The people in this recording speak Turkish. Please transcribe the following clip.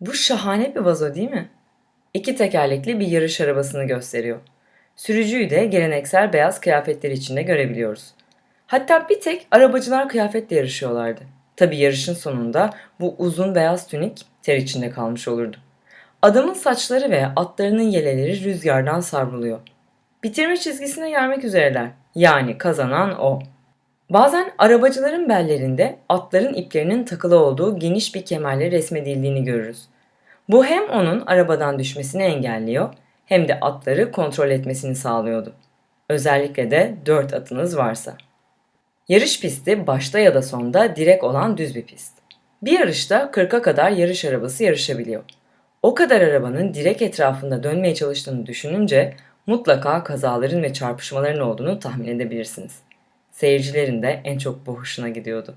Bu şahane bir vazo değil mi? İki tekerlekli bir yarış arabasını gösteriyor. Sürücüyü de geleneksel beyaz kıyafetler içinde görebiliyoruz. Hatta bir tek arabacılar kıyafetle yarışıyorlardı. Tabi yarışın sonunda bu uzun beyaz tünik ter içinde kalmış olurdu. Adamın saçları ve atlarının yeleleri rüzgardan savruluyor. Bitirme çizgisine gelmek üzereler. Yani kazanan o. Bazen arabacıların bellerinde atların iplerinin takılı olduğu geniş bir kemerle resmedildiğini görürüz. Bu hem onun arabadan düşmesini engelliyor hem de atları kontrol etmesini sağlıyordu. Özellikle de dört atınız varsa. Yarış pisti başta ya da sonda direk olan düz bir pist. Bir yarışta 40'a kadar yarış arabası yarışabiliyor. O kadar arabanın direk etrafında dönmeye çalıştığını düşününce mutlaka kazaların ve çarpışmaların olduğunu tahmin edebilirsiniz. Seyircilerin de en çok bu hoşuna gidiyordu.